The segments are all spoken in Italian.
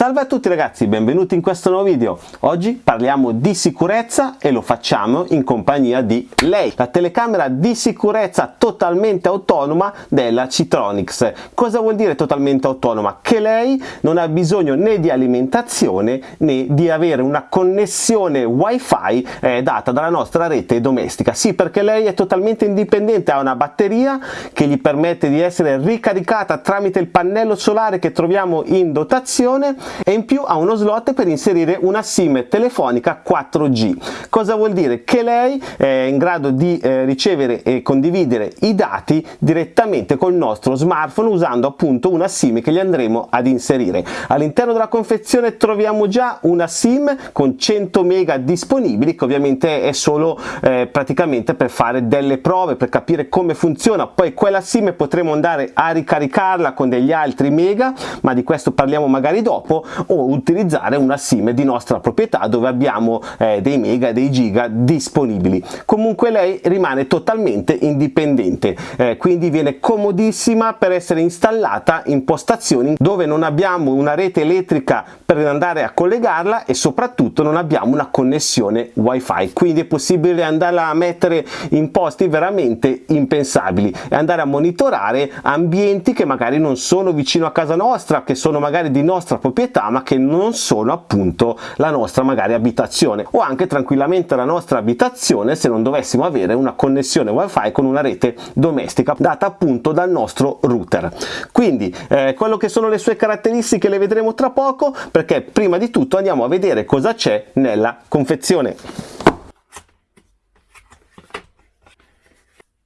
Salve a tutti ragazzi, benvenuti in questo nuovo video. Oggi parliamo di sicurezza e lo facciamo in compagnia di lei, la telecamera di sicurezza totalmente autonoma della Citronics. Cosa vuol dire totalmente autonoma? Che lei non ha bisogno né di alimentazione né di avere una connessione wifi eh, data dalla nostra rete domestica. Sì, perché lei è totalmente indipendente, ha una batteria che gli permette di essere ricaricata tramite il pannello solare che troviamo in dotazione e in più ha uno slot per inserire una sim telefonica 4G. Cosa vuol dire? Che lei è in grado di eh, ricevere e condividere i dati direttamente col nostro smartphone usando appunto una sim che gli andremo ad inserire. All'interno della confezione troviamo già una sim con 100 mega disponibili che ovviamente è solo eh, praticamente per fare delle prove per capire come funziona poi quella sim potremo andare a ricaricarla con degli altri mega ma di questo parliamo magari dopo o utilizzare una sim di nostra proprietà dove abbiamo eh, dei mega dei giga disponibili. Comunque lei rimane totalmente indipendente eh, quindi viene comodissima per essere installata in postazioni dove non abbiamo una rete elettrica per andare a collegarla e soprattutto non abbiamo una connessione wifi. Quindi è possibile andarla a mettere in posti veramente impensabili e andare a monitorare ambienti che magari non sono vicino a casa nostra che sono magari di nostra proprietà proprietà ma che non sono appunto la nostra magari abitazione o anche tranquillamente la nostra abitazione se non dovessimo avere una connessione wifi con una rete domestica data appunto dal nostro router. Quindi eh, quello che sono le sue caratteristiche le vedremo tra poco perché prima di tutto andiamo a vedere cosa c'è nella confezione.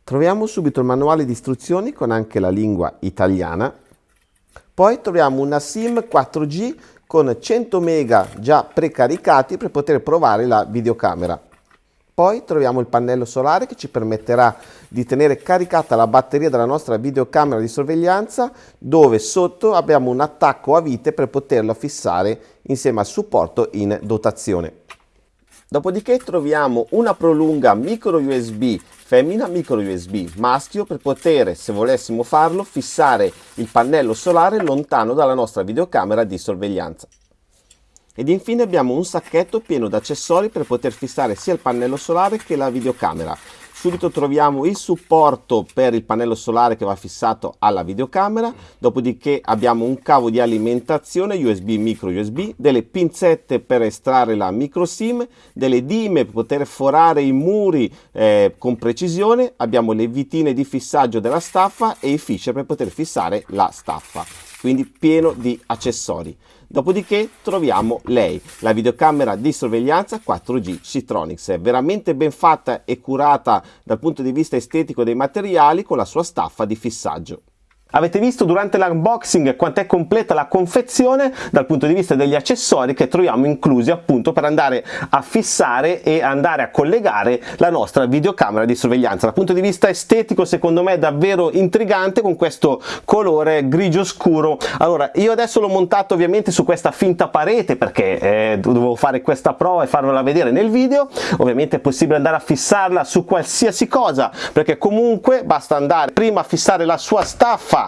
Troviamo subito il manuale di istruzioni con anche la lingua italiana poi troviamo una SIM 4G con 100 mega già precaricati per poter provare la videocamera. Poi troviamo il pannello solare che ci permetterà di tenere caricata la batteria della nostra videocamera di sorveglianza dove sotto abbiamo un attacco a vite per poterlo fissare insieme al supporto in dotazione. Dopodiché troviamo una prolunga micro USB femmina micro USB maschio per poter, se volessimo farlo, fissare il pannello solare lontano dalla nostra videocamera di sorveglianza. Ed infine abbiamo un sacchetto pieno di accessori per poter fissare sia il pannello solare che la videocamera subito troviamo il supporto per il pannello solare che va fissato alla videocamera. Dopodiché abbiamo un cavo di alimentazione USB micro USB delle pinzette per estrarre la micro sim delle dime per poter forare i muri eh, con precisione. Abbiamo le vitine di fissaggio della staffa e i fisher per poter fissare la staffa quindi pieno di accessori Dopodiché troviamo lei, la videocamera di sorveglianza 4G Citronics, è veramente ben fatta e curata dal punto di vista estetico dei materiali con la sua staffa di fissaggio. Avete visto durante l'unboxing quanto è completa la confezione dal punto di vista degli accessori che troviamo inclusi appunto per andare a fissare e andare a collegare la nostra videocamera di sorveglianza. Dal punto di vista estetico secondo me è davvero intrigante con questo colore grigio scuro. Allora io adesso l'ho montato ovviamente su questa finta parete perché eh, dovevo fare questa prova e farvela vedere nel video. Ovviamente è possibile andare a fissarla su qualsiasi cosa perché comunque basta andare prima a fissare la sua staffa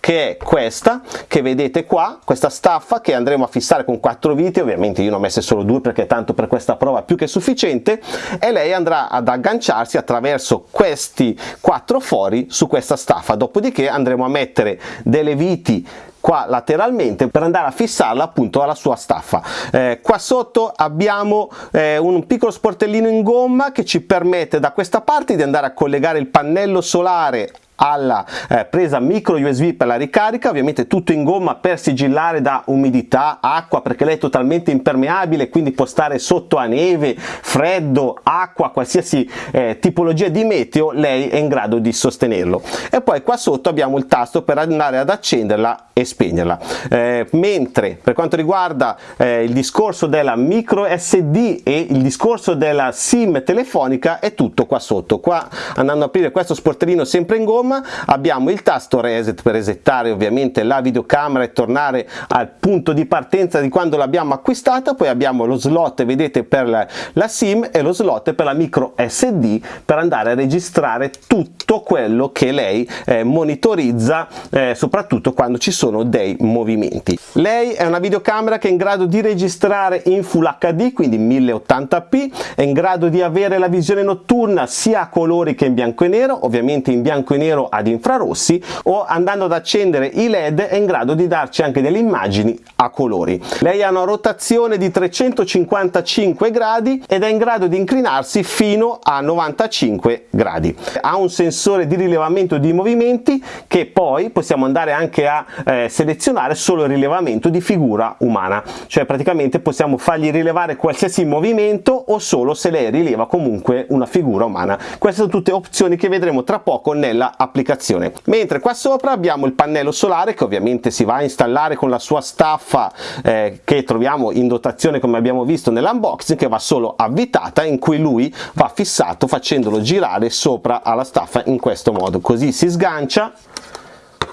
che è questa che vedete qua questa staffa che andremo a fissare con quattro viti. Ovviamente io ne ho messe solo due perché tanto per questa prova più che sufficiente. E lei andrà ad agganciarsi attraverso questi quattro fori su questa staffa. Dopodiché andremo a mettere delle viti qua lateralmente per andare a fissarla appunto alla sua staffa. Eh, qua sotto abbiamo eh, un piccolo sportellino in gomma che ci permette da questa parte di andare a collegare il pannello solare alla eh, presa micro USB per la ricarica, ovviamente tutto in gomma per sigillare da umidità, acqua perché lei è totalmente impermeabile quindi può stare sotto a neve, freddo, acqua, qualsiasi eh, tipologia di meteo lei è in grado di sostenerlo. E poi qua sotto abbiamo il tasto per andare ad accenderla e spegnerla. Eh, mentre per quanto riguarda eh, il discorso della micro SD e il discorso della sim telefonica è tutto qua sotto. Qua andando ad aprire questo sportellino sempre in gomma insomma abbiamo il tasto reset per resettare ovviamente la videocamera e tornare al punto di partenza di quando l'abbiamo acquistata. Poi abbiamo lo slot vedete per la, la sim e lo slot per la micro sd per andare a registrare tutto quello che lei eh, monitorizza eh, soprattutto quando ci sono dei movimenti. Lei è una videocamera che è in grado di registrare in full hd quindi 1080p è in grado di avere la visione notturna sia a colori che in bianco e nero ovviamente in bianco e nero ad infrarossi o andando ad accendere i led è in grado di darci anche delle immagini a colori. Lei ha una rotazione di 355 gradi ed è in grado di inclinarsi fino a 95 gradi. Ha un sensore di rilevamento di movimenti che poi possiamo andare anche a eh, selezionare solo il rilevamento di figura umana. Cioè praticamente possiamo fargli rilevare qualsiasi movimento o solo se lei rileva comunque una figura umana. Queste sono tutte opzioni che vedremo tra poco nella applicazione mentre qua sopra abbiamo il pannello solare che ovviamente si va a installare con la sua staffa eh, che troviamo in dotazione come abbiamo visto nell'unboxing che va solo avvitata in cui lui va fissato facendolo girare sopra alla staffa in questo modo. Così si sgancia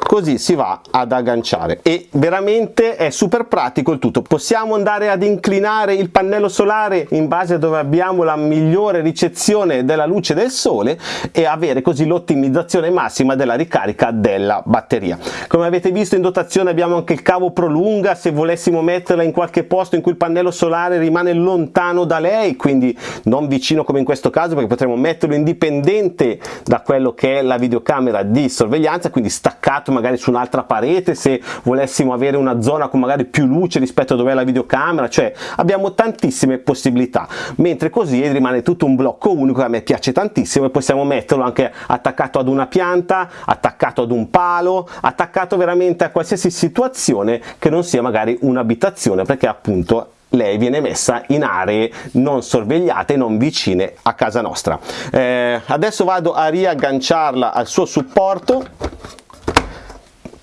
così si va ad agganciare. E veramente è super pratico il tutto. Possiamo andare ad inclinare il pannello solare in base a dove abbiamo la migliore ricezione della luce del sole e avere così l'ottimizzazione massima della ricarica della batteria. Come avete visto in dotazione abbiamo anche il cavo prolunga. Se volessimo metterla in qualche posto in cui il pannello solare rimane lontano da lei quindi non vicino come in questo caso perché potremmo metterlo indipendente da quello che è la videocamera di sorveglianza quindi staccato magari su un'altra parete se volessimo avere una zona con magari più luce rispetto a dove è la videocamera cioè abbiamo tantissime possibilità mentre così rimane tutto un blocco unico che a me piace tantissimo e possiamo metterlo anche attaccato ad una pianta attaccato ad un palo attaccato veramente a qualsiasi situazione che non sia magari un'abitazione perché appunto lei viene messa in aree non sorvegliate, non vicine a casa nostra. Eh, adesso vado a riagganciarla al suo supporto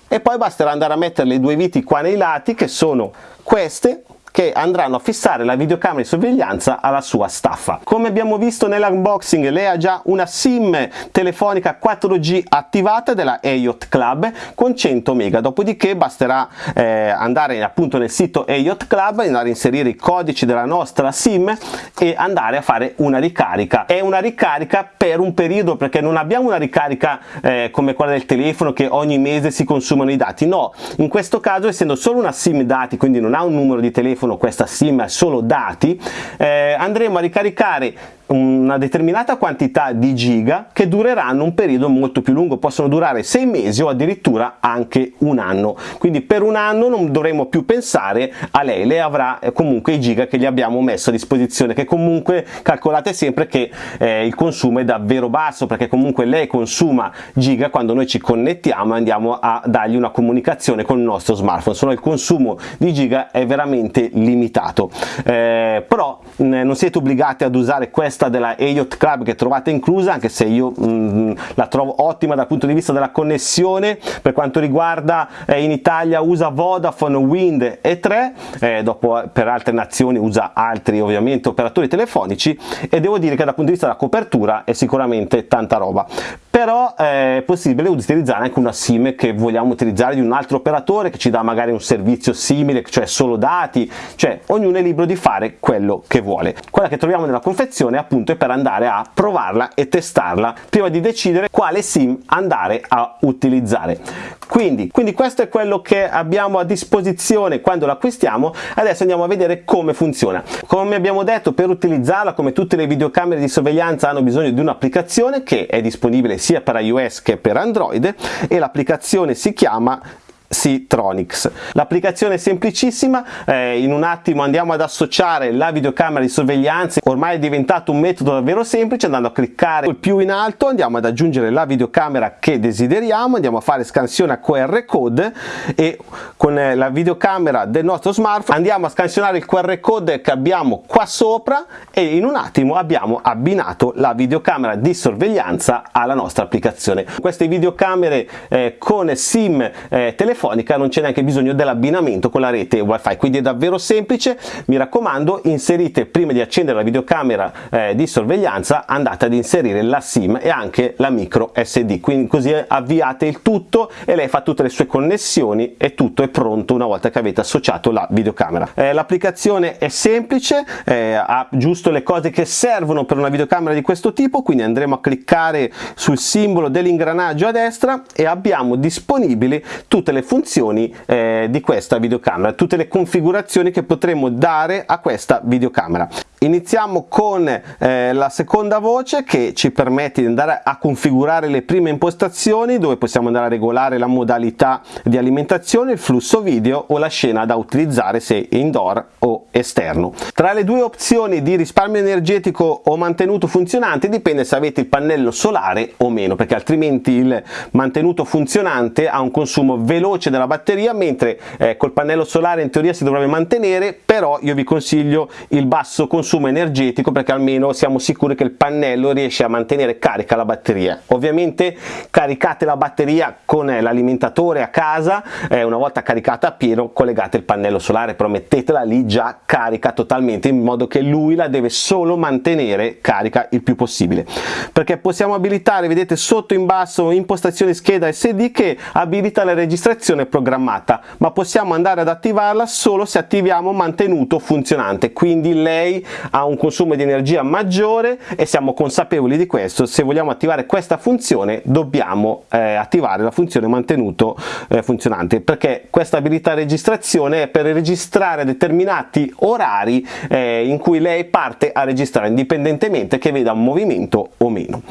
e poi basterà andare a mettere le due viti qua nei lati che sono queste che andranno a fissare la videocamera di sorveglianza alla sua staffa. Come abbiamo visto nell'unboxing lei ha già una SIM telefonica 4G attivata della Ayot Club con 100 mega, dopodiché basterà eh, andare appunto nel sito Ayot Club, andare a inserire i codici della nostra SIM e andare a fare una ricarica. È una ricarica per un periodo perché non abbiamo una ricarica eh, come quella del telefono che ogni mese si consumano i dati, no, in questo caso essendo solo una SIM dati, quindi non ha un numero di telefono telefono questa sim solo dati eh, andremo a ricaricare una determinata quantità di giga che dureranno un periodo molto più lungo, possono durare sei mesi o addirittura anche un anno. Quindi per un anno non dovremo più pensare a lei, lei avrà eh, comunque i giga che gli abbiamo messo a disposizione, che comunque calcolate sempre che eh, il consumo è davvero basso, perché comunque lei consuma giga quando noi ci connettiamo e andiamo a dargli una comunicazione con il nostro smartphone, solo il consumo di giga è veramente limitato. Eh, però mh, non siete obbligati ad usare questa questa della Elliott Club che trovate inclusa anche se io mh, mm, la trovo ottima dal punto di vista della connessione. Per quanto riguarda eh, in Italia usa Vodafone, Wind e 3 eh, dopo per altre nazioni usa altri ovviamente operatori telefonici. E devo dire che dal punto di vista della copertura è sicuramente tanta roba. Però eh, è possibile utilizzare anche una sim che vogliamo utilizzare di un altro operatore che ci dà magari un servizio simile cioè solo dati. Cioè ognuno è libero di fare quello che vuole. Quella che troviamo nella confezione appunto è per andare a provarla e testarla prima di decidere quale sim andare a utilizzare. Quindi, quindi questo è quello che abbiamo a disposizione quando l'acquistiamo. Adesso andiamo a vedere come funziona. Come abbiamo detto per utilizzarla come tutte le videocamere di sorveglianza hanno bisogno di un'applicazione che è disponibile sia per iOS che per Android e l'applicazione si chiama Ctronics. L'applicazione è semplicissima, eh, in un attimo andiamo ad associare la videocamera di sorveglianza, ormai è diventato un metodo davvero semplice, andando a cliccare più in alto andiamo ad aggiungere la videocamera che desideriamo, andiamo a fare scansione a QR code e con eh, la videocamera del nostro smartphone andiamo a scansionare il QR code che abbiamo qua sopra e in un attimo abbiamo abbinato la videocamera di sorveglianza alla nostra applicazione. Queste videocamere eh, con SIM eh, telefonica telefonica non c'è neanche bisogno dell'abbinamento con la rete wifi. Quindi è davvero semplice. Mi raccomando inserite prima di accendere la videocamera eh, di sorveglianza andate ad inserire la sim e anche la micro sd quindi così avviate il tutto e lei fa tutte le sue connessioni e tutto è pronto una volta che avete associato la videocamera. Eh, l'applicazione è semplice eh, ha giusto le cose che servono per una videocamera di questo tipo quindi andremo a cliccare sul simbolo dell'ingranaggio a destra e abbiamo disponibili tutte le funzioni eh, di questa videocamera tutte le configurazioni che potremo dare a questa videocamera Iniziamo con eh, la seconda voce che ci permette di andare a configurare le prime impostazioni dove possiamo andare a regolare la modalità di alimentazione, il flusso video o la scena da utilizzare se indoor o esterno. Tra le due opzioni di risparmio energetico o mantenuto funzionante dipende se avete il pannello solare o meno perché altrimenti il mantenuto funzionante ha un consumo veloce della batteria mentre eh, col pannello solare in teoria si dovrebbe mantenere però io vi consiglio il basso consumo consumo energetico perché almeno siamo sicuri che il pannello riesce a mantenere carica la batteria. Ovviamente caricate la batteria con l'alimentatore a casa eh, una volta caricata a pieno collegate il pannello solare però mettetela lì già carica totalmente in modo che lui la deve solo mantenere carica il più possibile. Perché possiamo abilitare vedete sotto in basso impostazioni scheda SD che abilita la registrazione programmata ma possiamo andare ad attivarla solo se attiviamo mantenuto funzionante. Quindi lei ha un consumo di energia maggiore e siamo consapevoli di questo. Se vogliamo attivare questa funzione dobbiamo eh, attivare la funzione mantenuto eh, funzionante perché questa abilità registrazione è per registrare determinati orari eh, in cui lei parte a registrare indipendentemente che veda un movimento o meno.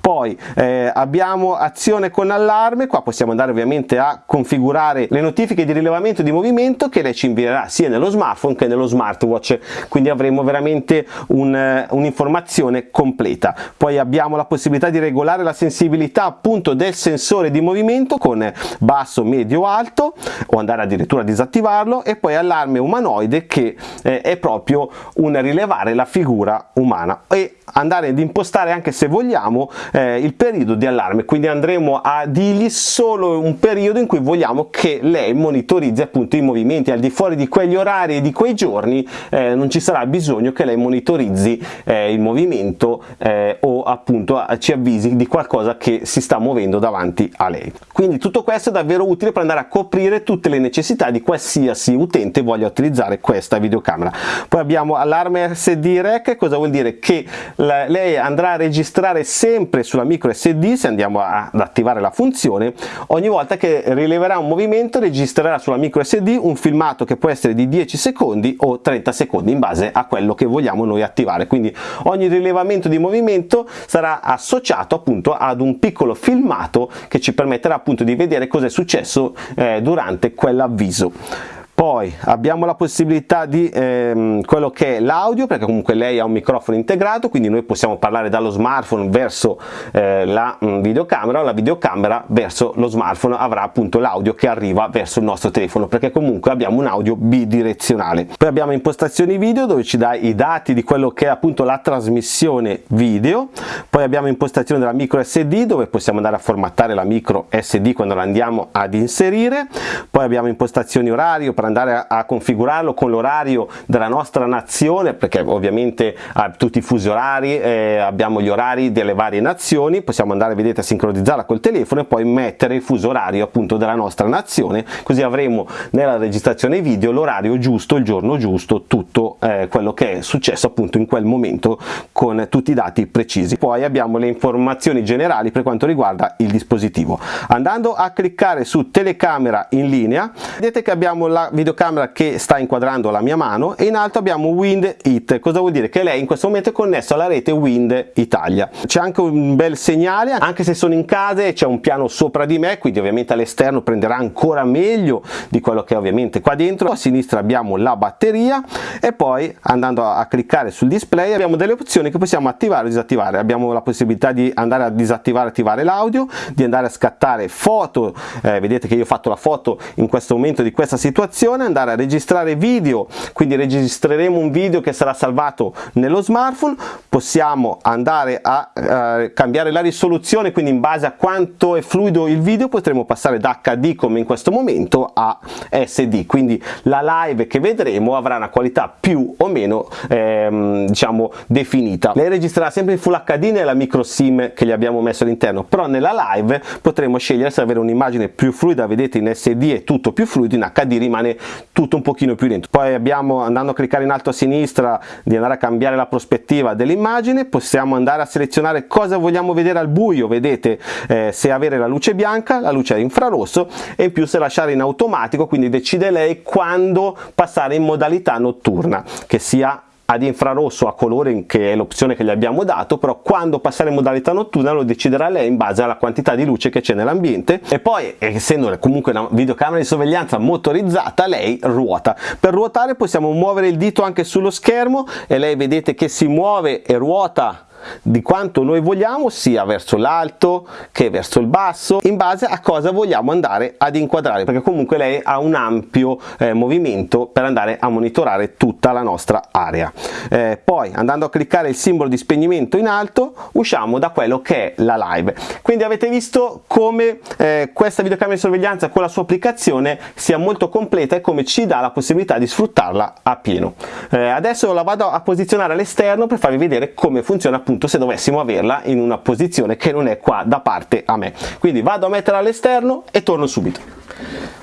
Poi eh, abbiamo azione con allarme. Qua possiamo andare ovviamente a configurare le notifiche di rilevamento di movimento che lei ci invierà sia nello smartphone che nello smartwatch. Quindi avremo veramente veramente un'informazione un completa. Poi abbiamo la possibilità di regolare la sensibilità appunto del sensore di movimento con basso, medio, alto o andare addirittura a disattivarlo e poi allarme umanoide che eh, è proprio un rilevare la figura umana e andare ad impostare anche se vogliamo eh, il periodo di allarme quindi andremo a dirgli solo un periodo in cui vogliamo che lei monitorizzi appunto i movimenti al di fuori di quegli orari e di quei giorni eh, non ci sarà bisogno che lei monitorizzi eh, il movimento eh, o appunto ci avvisi di qualcosa che si sta muovendo davanti a lei. Quindi tutto questo è davvero utile per andare a coprire tutte le necessità di qualsiasi utente voglia utilizzare questa videocamera. Poi abbiamo allarme SD rec cosa vuol dire? Che lei andrà a registrare sempre sulla micro SD se andiamo ad attivare la funzione ogni volta che rileverà un movimento registrerà sulla micro SD un filmato che può essere di 10 secondi o 30 secondi in base a quello che vogliamo noi attivare. Quindi ogni rilevamento di movimento sarà associato appunto ad un piccolo filmato che ci permetterà appunto di vedere cosa è successo eh, durante quell'avviso poi abbiamo la possibilità di ehm, quello che è l'audio perché comunque lei ha un microfono integrato quindi noi possiamo parlare dallo smartphone verso eh, la mh, mm, videocamera o la videocamera verso lo smartphone avrà appunto l'audio che arriva verso il nostro telefono perché comunque abbiamo un audio bidirezionale. Poi abbiamo impostazioni video dove ci dà i dati di quello che è appunto la trasmissione video. Poi abbiamo impostazione della micro SD dove possiamo andare a formattare la micro SD quando la andiamo ad inserire. Poi abbiamo impostazioni orario andare a, a configurarlo con l'orario della nostra nazione perché ovviamente ha tutti i fusi orari eh, abbiamo gli orari delle varie nazioni possiamo andare vedete a sincronizzarla col telefono e poi mettere il fuso orario appunto della nostra nazione così avremo nella registrazione video l'orario giusto il giorno giusto tutto eh, quello che è successo appunto in quel momento con tutti i dati precisi. Poi abbiamo le informazioni generali per quanto riguarda il dispositivo. Andando a cliccare su telecamera in linea vedete che abbiamo la videocamera che sta inquadrando la mia mano e in alto abbiamo Wind It, cosa vuol dire? Che lei in questo momento è connesso alla rete Wind Italia. C'è anche un bel segnale, anche se sono in casa e c'è un piano sopra di me, quindi ovviamente all'esterno prenderà ancora meglio di quello che è ovviamente qua dentro. A sinistra abbiamo la batteria e poi andando a cliccare sul display abbiamo delle opzioni che possiamo attivare o disattivare. Abbiamo la possibilità di andare a disattivare e attivare l'audio, di andare a scattare foto, eh, vedete che io ho fatto la foto in questo momento di questa situazione soluzione andare a registrare video. Quindi registreremo un video che sarà salvato nello smartphone. Possiamo andare a eh, cambiare la risoluzione quindi in base a quanto è fluido il video potremo passare da HD come in questo momento a SD quindi la live che vedremo avrà una qualità più o meno ehm, diciamo definita. Lei registrerà sempre in Full HD nella micro sim che gli abbiamo messo all'interno però nella live potremo scegliere se avere un'immagine più fluida vedete in SD è tutto più fluido in HD rimane tutto un pochino più lento. Poi abbiamo andando a cliccare in alto a sinistra di andare a cambiare la prospettiva dell'immagine possiamo andare a selezionare cosa vogliamo vedere al buio. Vedete eh, se avere la luce bianca la luce infrarosso e in più se lasciare in automatico quindi decide lei quando passare in modalità notturna che sia ad infrarosso a colore che è l'opzione che gli abbiamo dato però quando passare in modalità notturna lo deciderà lei in base alla quantità di luce che c'è nell'ambiente. E poi essendo comunque una videocamera di sorveglianza motorizzata lei ruota. Per ruotare possiamo muovere il dito anche sullo schermo e lei vedete che si muove e ruota di quanto noi vogliamo sia verso l'alto che verso il basso in base a cosa vogliamo andare ad inquadrare perché comunque lei ha un ampio eh, movimento per andare a monitorare tutta la nostra area. Eh, poi andando a cliccare il simbolo di spegnimento in alto usciamo da quello che è la live. Quindi avete visto come eh, questa videocamera di sorveglianza con la sua applicazione sia molto completa e come ci dà la possibilità di sfruttarla a pieno. Eh, adesso la vado a posizionare all'esterno per farvi vedere come funziona appunto se dovessimo averla in una posizione che non è qua da parte a me. Quindi vado a mettere all'esterno e torno subito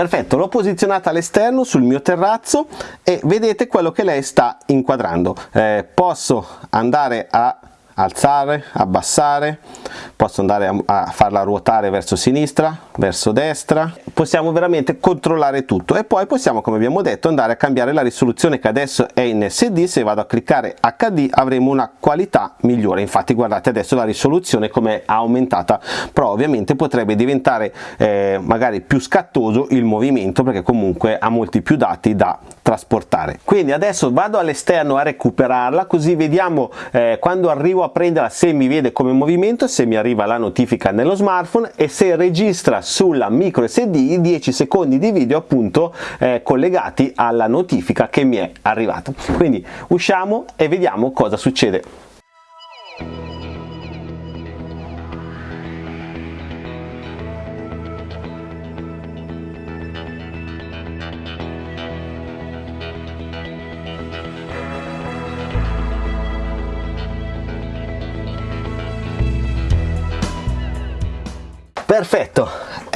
perfetto l'ho posizionata all'esterno sul mio terrazzo e vedete quello che lei sta inquadrando. Eh, posso andare a alzare, abbassare, posso andare a, a, farla ruotare verso sinistra, verso destra, possiamo veramente controllare tutto e poi possiamo come abbiamo detto andare a cambiare la risoluzione che adesso è in SD, se vado a cliccare HD avremo una qualità migliore, infatti guardate adesso la risoluzione come è aumentata, però ovviamente potrebbe diventare eh, magari più scattoso il movimento perché comunque ha molti più dati da trasportare. Quindi adesso vado all'esterno a recuperarla così vediamo eh, quando arrivo a prenderla se mi vede come movimento, se mi arriva la notifica nello smartphone e se registra sulla micro SD i 10 secondi di video appunto eh, collegati alla notifica che mi è arrivata. Quindi usciamo e vediamo cosa succede.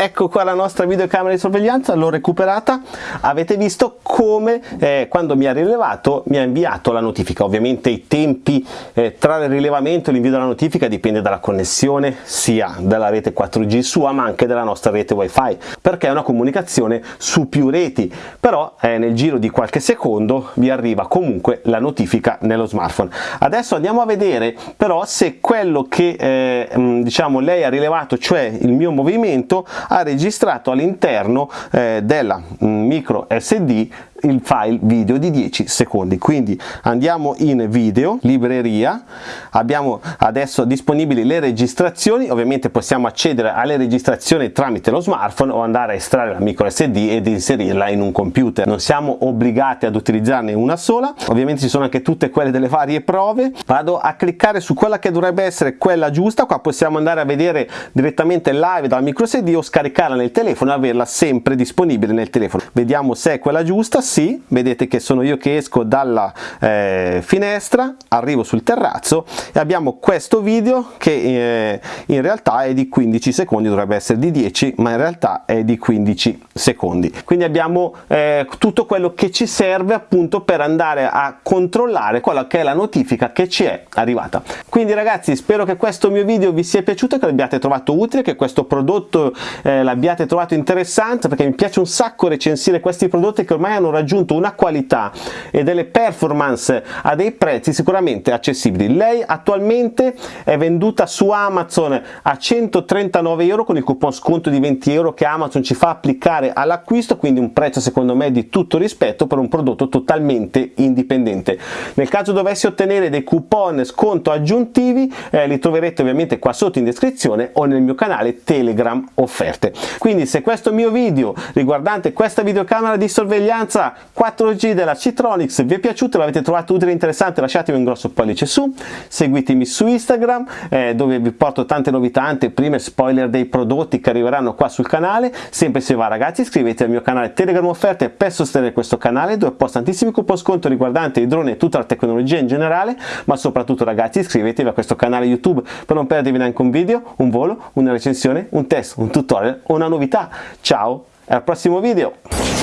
Ecco qua la nostra videocamera di sorveglianza l'ho recuperata. Avete visto come eh, quando mi ha rilevato mi ha inviato la notifica. Ovviamente i tempi eh, tra il rilevamento e l'invio della notifica dipende dalla connessione sia della rete 4G sua ma anche della nostra rete wifi perché è una comunicazione su più reti. Però eh, nel giro di qualche secondo vi arriva comunque la notifica nello smartphone. Adesso andiamo a vedere però se quello che eh, diciamo lei ha rilevato cioè il mio movimento ha registrato all'interno eh, della mm, micro SD il file video di 10 secondi. Quindi andiamo in video libreria. Abbiamo adesso disponibili le registrazioni. Ovviamente possiamo accedere alle registrazioni tramite lo smartphone o andare a estrarre la micro SD ed inserirla in un computer. Non siamo obbligati ad utilizzarne una sola. Ovviamente ci sono anche tutte quelle delle varie prove. Vado a cliccare su quella che dovrebbe essere quella giusta. Qua possiamo andare a vedere direttamente live dalla micro SD o scaricarla nel telefono e averla sempre disponibile nel telefono. Vediamo se è quella giusta sì, vedete che sono io che esco dalla eh, finestra, arrivo sul terrazzo e abbiamo questo video che eh, in realtà è di 15 secondi, dovrebbe essere di 10 ma in realtà è di 15 secondi. Quindi abbiamo eh, tutto quello che ci serve appunto per andare a controllare quella che è la notifica che ci è arrivata. Quindi ragazzi spero che questo mio video vi sia piaciuto, che l'abbiate trovato utile, che questo prodotto eh, l'abbiate trovato interessante perché mi piace un sacco recensire questi prodotti che ormai hanno raggiunto una qualità e delle performance a dei prezzi sicuramente accessibili. Lei attualmente è venduta su Amazon a 139 euro con il coupon sconto di 20 euro che Amazon ci fa applicare all'acquisto, quindi un prezzo secondo me di tutto rispetto per un prodotto totalmente indipendente. Nel caso dovessi ottenere dei coupon sconto aggiuntivi eh, li troverete ovviamente qua sotto in descrizione o nel mio canale Telegram offerte. Quindi se questo mio video riguardante questa videocamera di sorveglianza 4G della Citronics vi è piaciuto, l'avete trovato utile e interessante lasciatemi un grosso pollice su, seguitemi su Instagram eh, dove vi porto tante novità, anteprime, spoiler dei prodotti che arriveranno qua sul canale, sempre se va ragazzi iscrivetevi al mio canale Telegram offerte per sostenere questo canale dove posto tantissimi coupon sconto riguardanti i droni e tutta la tecnologia in generale, ma soprattutto ragazzi iscrivetevi a questo canale YouTube per non perdervi neanche un video, un volo, una recensione, un test, un tutorial o una novità. Ciao al prossimo video!